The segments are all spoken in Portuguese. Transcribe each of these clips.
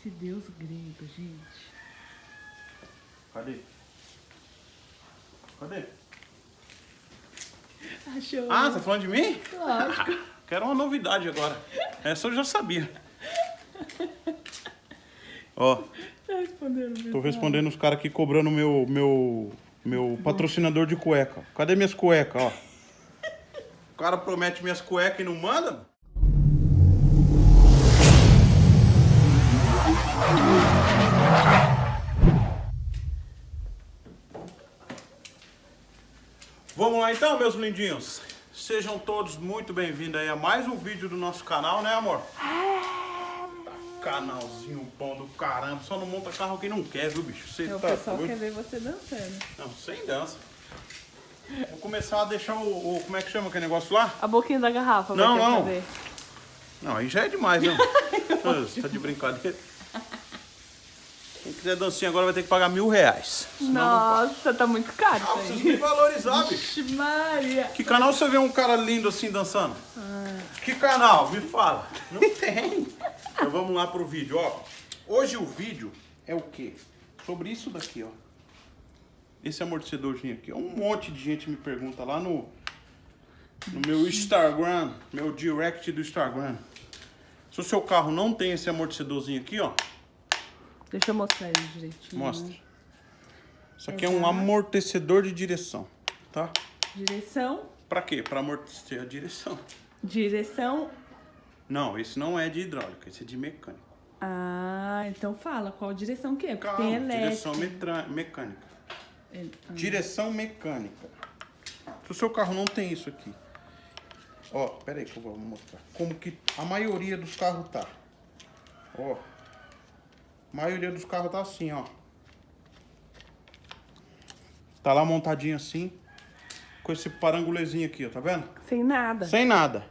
esse deus grego, gente. Cadê? Cadê? Achou? Ah, tá falando de mim? Lógico. Quero uma novidade agora. Essa eu já sabia. Ó, Tá respondendo, tô respondendo os caras aqui cobrando meu, meu, meu patrocinador de cueca. Cadê minhas cuecas, ó? O cara promete minhas cuecas e não manda? Vamos lá então, meus lindinhos. Sejam todos muito bem-vindos aí a mais um vídeo do nosso canal, né, amor? Canalzinho bom do caramba. Só não monta carro quem não quer, viu, bicho? Você O tá pessoal doido? quer ver você dançando. Não, sem dança. Vou começar a deixar o, o- Como é que chama aquele negócio lá? A boquinha da garrafa Não, não. Não, aí já é demais, né? Ah, tá de brincadeira. Quem quiser dancinha agora vai ter que pagar mil reais. Nossa, tá muito caro Ah, vocês me valorizar, bicho. Maria. Que canal você vê um cara lindo assim dançando? Que canal? Me fala. Não tem. Então vamos lá pro vídeo, ó. Hoje o vídeo é o quê? Sobre isso daqui, ó. Esse amortecedorzinho aqui. Um monte de gente me pergunta lá no, no meu Instagram, meu direct do Instagram. Se o seu carro não tem esse amortecedorzinho aqui, ó, Deixa eu mostrar ele direitinho. mostra. Isso aqui é um amortecedor de direção, tá? Direção. Pra quê? Pra amortecer a direção. Direção. Não, esse não é de hidráulica, esse é de mecânico. Ah, então fala qual direção que é. Porque Calma, tem elétrica. direção mecânica. É, ah, Direção mecânica. Se o seu carro não tem isso aqui. Ó, pera aí que eu vou mostrar. Como que a maioria dos carros tá. Ó. A maioria dos carros tá assim, ó. Tá lá montadinho assim. Com esse parangulezinho aqui, ó, tá vendo? Sem nada. Sem nada.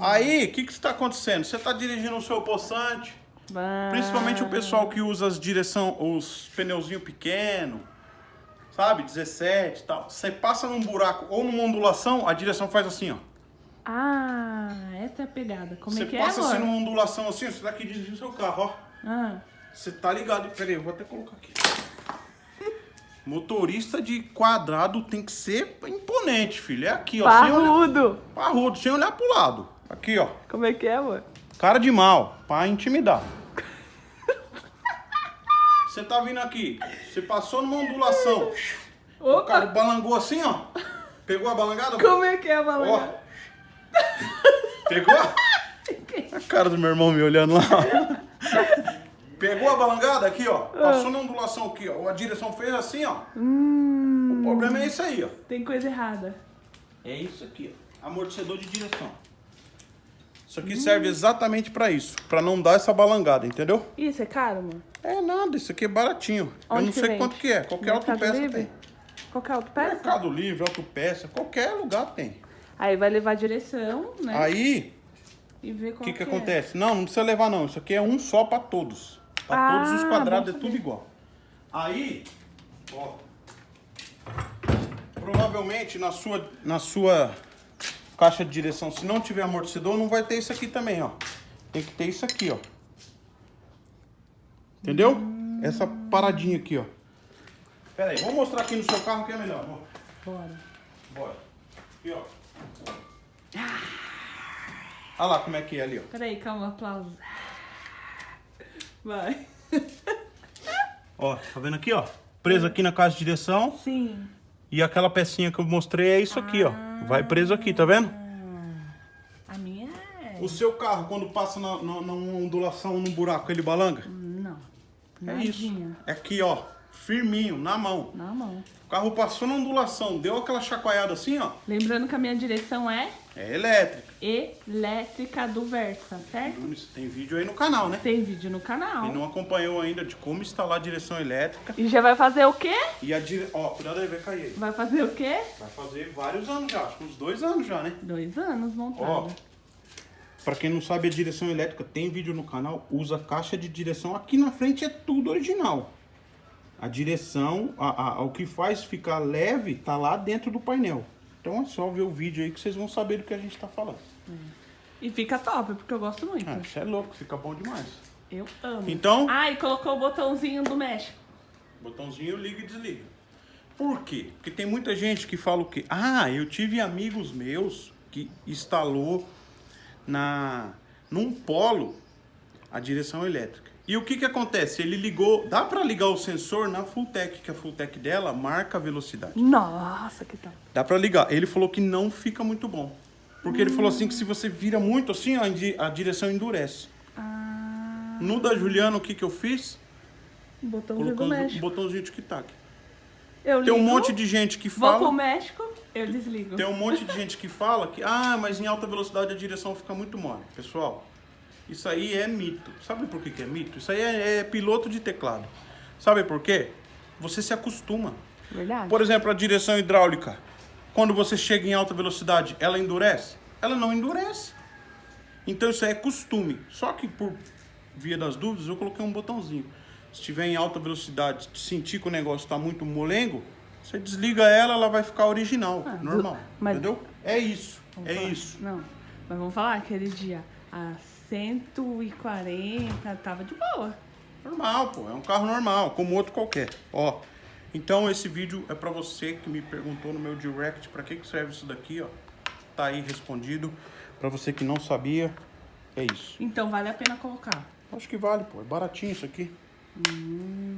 Aí, o que que está acontecendo? Você tá dirigindo o seu poçante, Ah, Principalmente o pessoal que usa as direção, os pneuzinho pequeno, sabe? 17 e tal. Você passa num buraco ou numa ondulação, a direção faz assim, ó. Ah, essa é a pegada. Como você é que passa é, amor? assim numa ondulação assim, você tá aqui dirigindo seu carro, ó. Ah, Você tá ligado. Pera aí, eu vou até colocar aqui. Motorista de quadrado tem que ser imponente, filho. É aqui, ó. Sem olhar, parrudo. parrudo, sem olhar pro lado. Aqui, ó. Como é que é, amor? Cara de mal, pra intimidar. Você tá vindo aqui, você passou numa ondulação. O cara Opa! balangou assim, ó. Pegou a balangada? Como é que é a Ó. balangada? Pegou? A cara do meu irmão me olhando lá. Pegou a balangada aqui, ó. Passou na ondulação aqui, ó. A direção fez assim, ó. Hum, O problema é isso aí, ó. tem coisa errada. É isso aqui, ó. Amortecedor de direção. Isso aqui serve exatamente pra isso. Pra não dar essa balangada, entendeu? Isso é caro, amor? É nada, isso aqui é baratinho. Eu Onde não que sei vende? quanto que é. Qualquer Mercado autopeça Livre? tem. Qualquer autopeça? Mercado Livre, autopeça, qualquer lugar tem. Aí vai levar a direção, né? Aí, E ver o qual que que é. acontece? Não, não precisa levar não. Isso aqui é um só pra todos. Pra todos os Ah, quadrados é tudo igual. Aí, ó. Provavelmente na sua, na sua caixa de direção, se não tiver amortecedor, não vai ter isso aqui também, ó. Tem que ter isso aqui, ó. Entendeu? Essa paradinha aqui, ó. Pera aí, vou mostrar aqui no seu carro que é melhor. Bora. Bora. Aqui, ó. Olha lá como é que é ali, ó. Peraí, calma, aplauso. Vai. Ó, tá vendo aqui, ó? Preso aqui na caixa de direção. Sim. E aquela pecinha que eu mostrei é isso aqui, ó. Vai preso aqui, tá vendo? A minha é... O seu carro, quando passa na, na, numa ondulação, num buraco, ele balanga? Não. É isso. É aqui, ó. Firminho, na mão. Na mão. O carro passou na ondulação, deu aquela chacoalhada assim, ó. Lembrando que a minha direção é É elétrica. elétrica do Versa, certo? Tem vídeo aí no canal, né? Tem vídeo no canal. Quem não acompanhou ainda de como instalar a direção elétrica. E já vai fazer o quê? E a dire... Ó, cuidado aí, vai cair aí. Vai fazer o quê? Vai fazer vários anos já, acho que uns dois anos já, né? Dois anos Ó, montado. pra quem não sabe a direção elétrica, tem vídeo no canal, usa caixa de direção. Aqui na frente é tudo original. A direção, a, a- o que faz ficar leve, tá lá dentro do painel. Então é só ver o vídeo aí que vocês vão saber do que a gente tá falando. E fica top, porque eu gosto muito. Ah, isso é louco, fica bom demais. Eu amo. Então- Ah, e colocou o botãozinho do México. Botãozinho liga e desliga. Por quê? Porque tem muita gente que fala o quê? Ah, eu tive amigos meus que instalou na num polo a direção elétrica. E o que que acontece? Ele ligou, dá para ligar o sensor na Fulltech, que a Fulltech dela marca a velocidade. Nossa, que tal. Dá pra ligar. Ele falou que não fica muito bom. Porque ele falou assim que se você vira muito assim, ó, a di- a direção endurece. Ah, No da Juliana, o que que eu fiz? do Colocando o botãozinho de tic-tac. Eu Tem um ligo, monte de gente que Vou pro fala... México, eu desligo. Tem um monte de gente que fala que, ah, mas em alta velocidade a direção fica muito mole. Pessoal, isso aí é mito. Sabe por que, que é mito? Isso aí é, é piloto de teclado. Sabe por quê? Você se acostuma. Verdade. Por exemplo, a direção hidráulica. Quando você chega em alta velocidade, ela endurece? Ela não endurece. Então isso aí é costume. Só que por via das dúvidas, eu coloquei um botãozinho. Se estiver em alta velocidade, sentir que o negócio está muito molengo, você desliga ela, ela vai ficar original, Ah, normal. mas- Entendeu? É isso. Vamos é falar- isso. Não, mas vamos falar, aquele dia a 140 tava de boa. Normal, pô. É um carro normal, como outro qualquer. Ó. Então esse vídeo é pra você que me perguntou no meu direct pra que que serve isso daqui, ó. Tá aí respondido. Pra você que não sabia, é isso. Então vale a pena colocar. Acho que vale, pô. É baratinho isso aqui.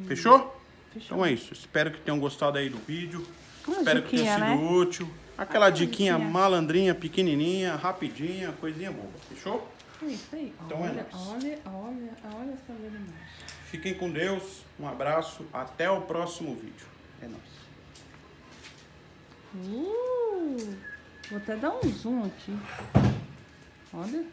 Fechou? Fechou. Então é isso. Espero que tenham gostado aí do vídeo. Uma Espero que tenha diquinha, sido né? útil. Aquela diquinha diquinha. malandrinha, pequenininha, rapidinha, coisinha boba. Fechou? É isso aí. Então é olha, nóis. olha, olha, olha essa velocidade. Fiquem com Deus. Um abraço. Até o próximo vídeo. É nóis. Uh, vou até dar um zoom aqui. Olha.